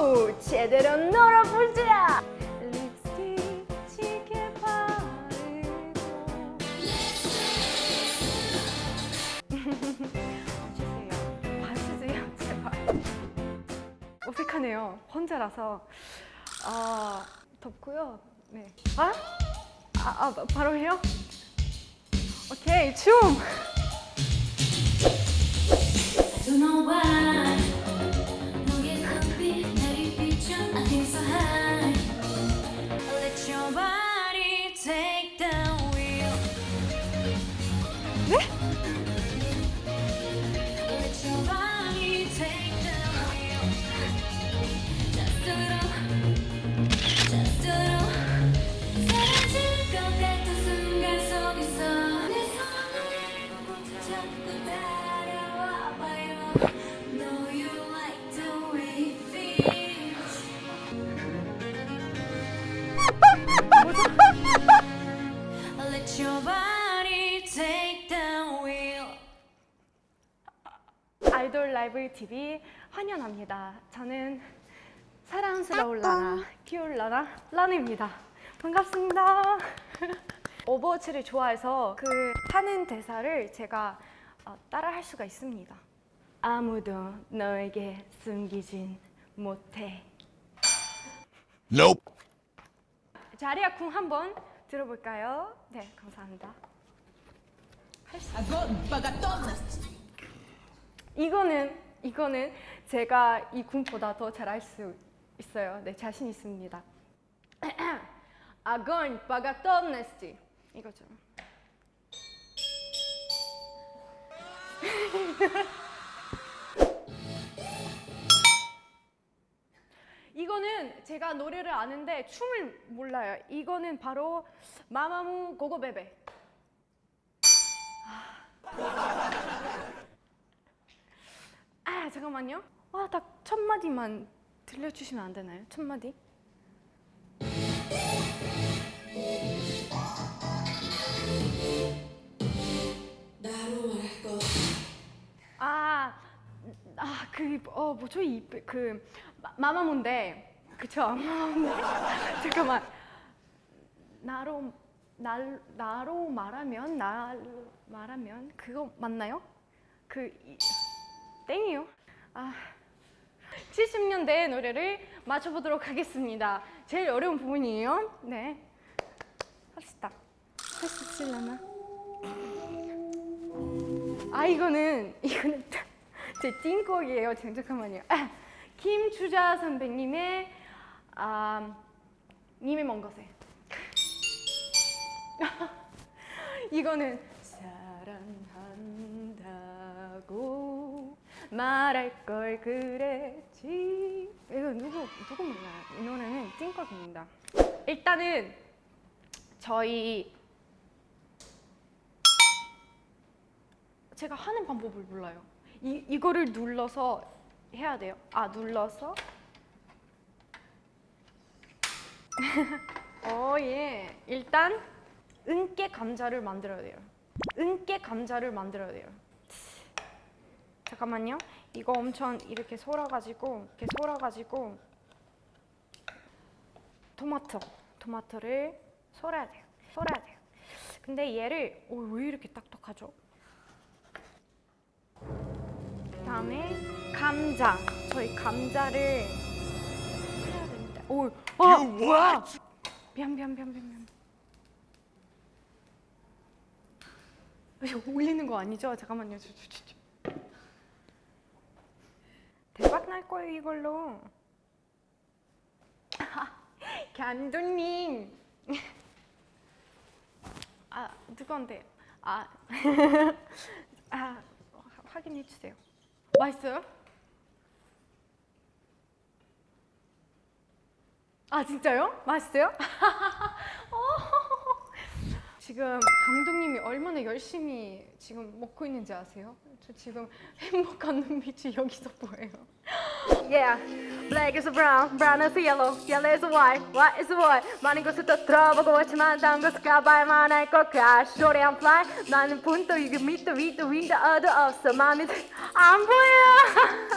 오 제대로 놀아보자 어색하네요. 혼자라서. 아 덥고요. 네. 아? 아, 아 바로 해요? 오케이 춤 아이돌 라이브 TV 환영합니다. 저는 사랑스러울 라나 키울 라나 라나입니다. 반갑습니다. 오버워치를 좋아해서 그 하는 대사를 제가 어, 따라 할 수가 있습니다. 아무도 너에게 숨기진 못해. Nope. 자리야 궁 한번 들어볼까요? 네, 감사합니다. 이거는 이거는 제가 이 군보다 더 잘할 수 있어요. 네, 자신 있습니다. Огонь по готовности. 이거죠. 이거는 제가 노래를 아는데 춤을 몰라요. 이거는 바로 마마무 고고베베. 아 잠깐만요. 와딱 첫 마디만 들려주시면 안 되나요? 첫 마디? 아, 아, 그, 어, 뭐죠? 이, 그, 마- 마마무인데, 그쵸? 마마무인데. 잠깐만. 나로, 날, 나로 말하면, 날 말하면, 그거 맞나요? 그, 이, 땡이요. 아, 70년대 노래를 맞춰보도록 하겠습니다. 제일 어려운 부분이에요. 네. 합시다. 할 수 있을려나? 아 이거는 이거는 제 찐곡이에요. 잠깐만요. 아, 김주자 선배님의 아, 님의 먼 곳에 이거는 사랑한다고 말할 걸 그랬지 이거 누구 누구 몰라요? 이 노래는 찐곡입니다. 일단은 저희 제가 하는 방법을 몰라요. 이 이거를 눌러서 해야 돼요. 아 눌러서. 어 예. 일단 은깨 감자를 만들어야 돼요. 은깨 감자를 만들어야 돼요. 잠깐만요. 이거 엄청 이렇게 썰어가지고 이렇게 썰어가지고 토마토 토마토를 썰어야 돼요. 썰어야 돼요. 근데 얘를 오, 왜 이렇게 딱딱하죠? 그다음에 감자. 저희 감자를 해야 됩니다. 오, 아, 뭐야? 미안, 미안, 미안, 미안, 미안. 올리는 거 아니죠? 잠깐만요. 저, 저, 저, 저. 대박 날 거예요 이걸로. 감독님. 아 누구한테? 아, 아 확인해 주세요. 맛있어요? 아 진짜요? 맛있어요? 어. 지금 감독님이 얼마나 열심히 지금 먹고 있는지 아세요? 저 지금 행복한 눈빛이 여기서 보여요. Yeah, black is brown, brown is yellow, yellow is white, white is white. 많은 것을 또 들어보고 왔지만 다른 것을 가봐야만 할것 crash. 소리 I'm fly, 나는 분도 이게 밑도 위도 윈도 어도 없어. 마음이 안 보여.